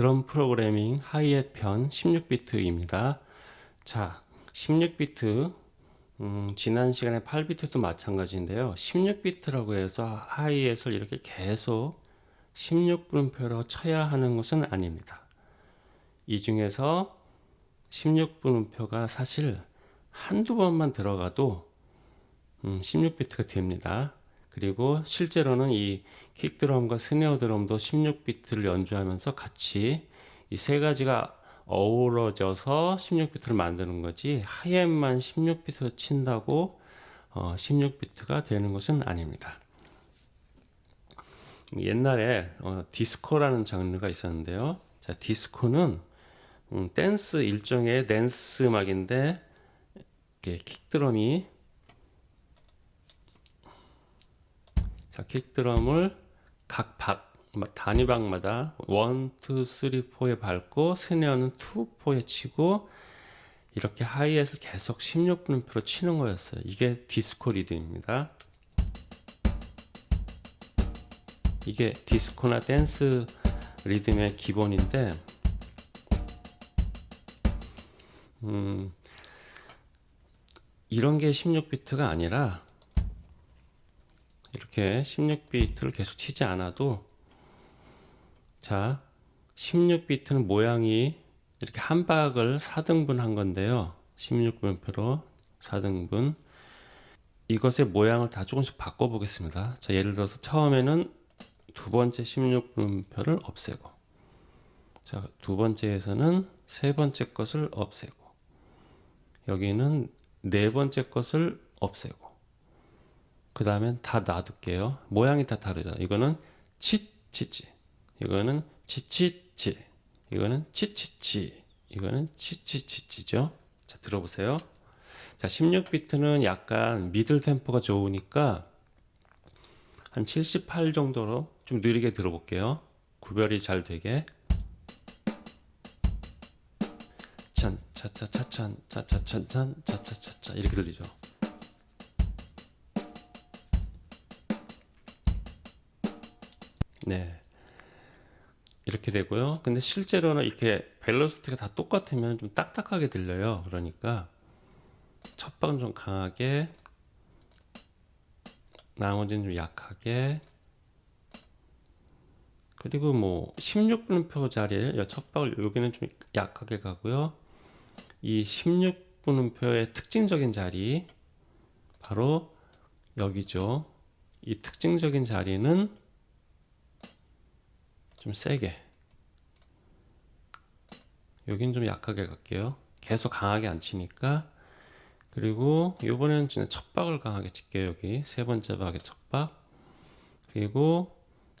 드럼 프로그래밍 하이햇 편 16비트입니다. 자, 16비트 음, 지난 시간에 8비트도 마찬가지인데요. 16비트라고 해서 하이햇을 이렇게 계속 16분음표로 쳐야 하는 것은 아닙니다. 이 중에서 16분음표가 사실 한두 번만 들어가도 음, 16비트가 됩니다. 그리고 실제로는 이 킥 드럼과 스네어 드럼도 16비트를 연주하면서 같이 이 세 가지가 어우러져서 16비트를 만드는 거지 hi-hat만 16비트 친다고 어, 16비트가 되는 것은 아닙니다. 옛날에 어, 디스코라는 장르가 있었는데요. 자, 디스코는 음, 댄스 일종의 댄스 음악인데 킥드럼이 자, 킥드럼을 각 박, 단위박마다 1, 2, 3, 4에 밟고 스네어는 2, 4에 치고 이렇게 하이에서 계속 16분음표로 치는 거였어요. 이게 디스코 리듬입니다. 이게 디스코나 댄스 리듬의 기본인데 음, 이런 게 16비트가 아니라 이렇게 16비트를 계속 치지 않아도 자 16비트는 모양이 이렇게 한 박을 4등분 한 건데요. 16분표로 4등분. 이것의 모양을 다 조금씩 바꿔 보겠습니다. 자 예를 들어서 처음에는 두 번째 16분표를 없애고 자 두 번째에서는 세 번째 것을 없애고 여기는 네 번째 것을 없애고 그 다음엔 다 놔둘게요. 모양이 다 다르죠. 이거는 치치치, 이거는 치치치, 이거는 치치치, 이거는 치치치치죠. 자, 들어보세요. 자, 16비트는 약간 미들 템포가 좋으니까 한 78 정도로 좀 느리게 들어볼게요. 구별이 잘 되게. 찬, 차차차찬, 차차차찬, 차차차차 이렇게 들리죠. 네. 이렇게 되고요. 근데 실제로는 이렇게 벨로시티가 다 똑같으면 좀 딱딱하게 들려요. 그러니까 첫 방은 좀 강하게 나머지는 좀 약하게 그리고 뭐 16분음표 자리에 첫 박을 여기는 좀 약하게 가고요. 이 16분음표의 특징적인 자리 바로 여기죠. 이 특징적인 자리는 좀 세게. 여긴 좀 약하게 갈게요. 계속 강하게 안 치니까. 그리고 이번에는 진짜 첫 박을 강하게 칠게요 여기. 세 번째 박의 첫박. 그리고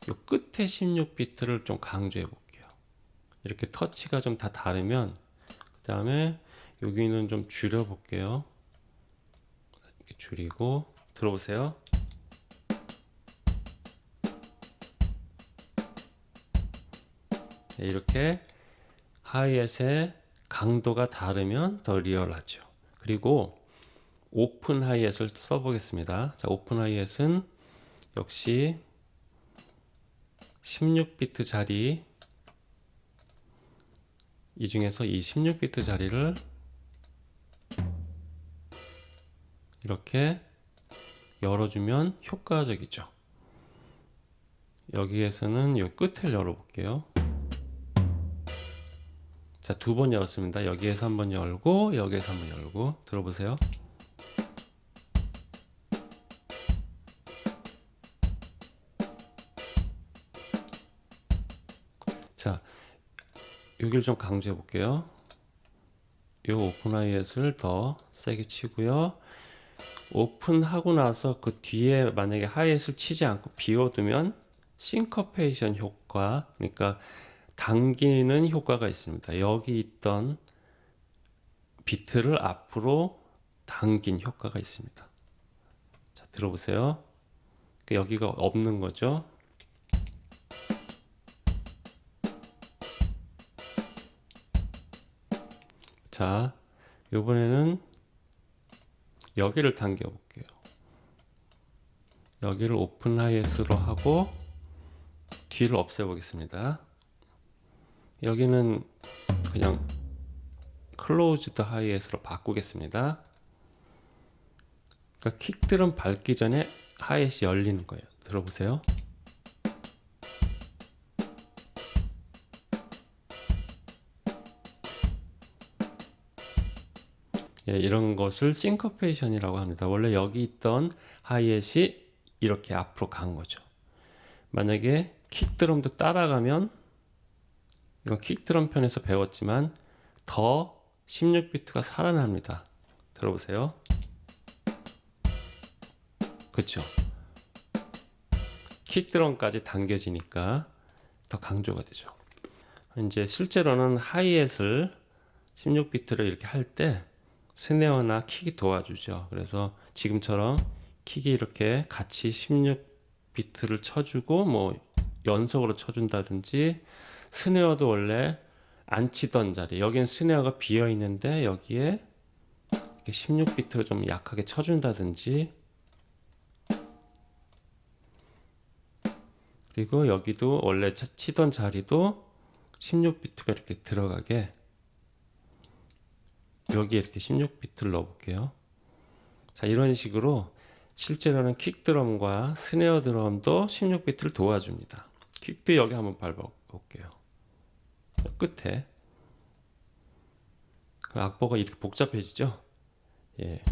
요 끝에 16비트를 좀 강조해 볼게요. 이렇게 터치가 좀 다 다르면 그 다음에 여기는 좀 줄여 볼게요. 줄이고 들어보세요 이렇게 하이햇의 강도가 다르면 더 리얼하죠. 그리고 open hi-hat을 써보겠습니다. 자, open hi-hat은 역시 16비트 자리 이 중에서 이 16비트 자리를 이렇게 열어주면 효과적이죠. 여기에서는 이 끝을 열어볼게요. 자, 두 번 열었습니다. 여기에서 한 번 열고, 여기에서 한 번 열고, 들어보세요. 자, 여기를 좀 강조해 볼게요. 요 오픈 하이햇을 더 세게 치고요. 오픈하고 나서 그 뒤에 만약에 하이햇을 치지 않고 비워두면 싱커페이션 효과, 그러니까 당기는 효과가 있습니다. 여기 있던 비트를 앞으로 당긴 효과가 있습니다. 자, 들어보세요. 그 여기가 없는 거죠. 자, 이번에는 여기를 당겨 볼게요. 여기를 open hi-hat으로 하고 뒤를 없애 보겠습니다. 여기는 그냥 closed hi-hat으로 바꾸겠습니다. 그러니까 킥드럼 밟기 전에 하이햇이 열리는 거예요. 들어보세요. 예, 이런 것을 싱커페이션이라고 합니다. 원래 여기 있던 하이햇이 이렇게 앞으로 간 거죠. 만약에 킥드럼도 따라가면 이건 킥드럼 편에서 배웠지만 더 16비트가 살아납니다. 들어보세요. 그렇죠. 킥드럼까지 당겨지니까 더 강조가 되죠. 이제 실제로는 하이햇을 16비트로 이렇게 할 때 스네어나 킥이 도와주죠. 그래서 지금처럼 킥이 이렇게 같이 16비트를 쳐주고 뭐 연속으로 쳐준다든지 스네어도 원래 안 치던 자리 여기는 스네어가 비어 있는데 여기에 이렇게 16비트로 좀 약하게 쳐준다든지 그리고 여기도 원래 차- 치던 자리도 16비트가 이렇게 들어가게 여기에 이렇게 16비트를 넣어볼게요. 자 이런 식으로 실제로는 킥 드럼과 스네어 드럼도 16비트를 도와줍니다. 킥도 여기 한번 밟아볼게요. 끝에 그 악보가 이렇게 복잡해지죠? 예.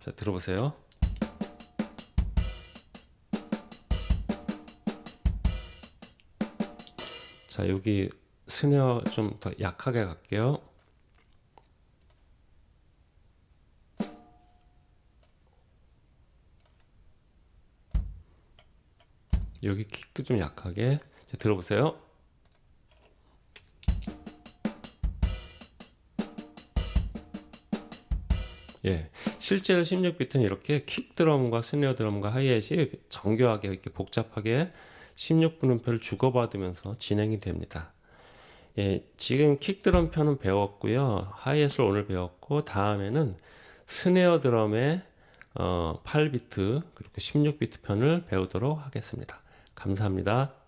자 들어보세요. 자 여기 스네어 좀 더 약하게 갈게요. 여기 킥도 좀 약하게 자, 들어보세요. 예, 실제로 16비트는 이렇게 킥 드럼과 스네어 드럼과 하이햇이 정교하게 이렇게 복잡하게 16분음표를 주고받으면서 진행이 됩니다. 예, 지금 킥 드럼 편은 배웠고요. 하이햇을 오늘 배웠고 다음에는 스네어 드럼의 어, 8비트 그리고 16비트 편을 배우도록 하겠습니다. 감사합니다.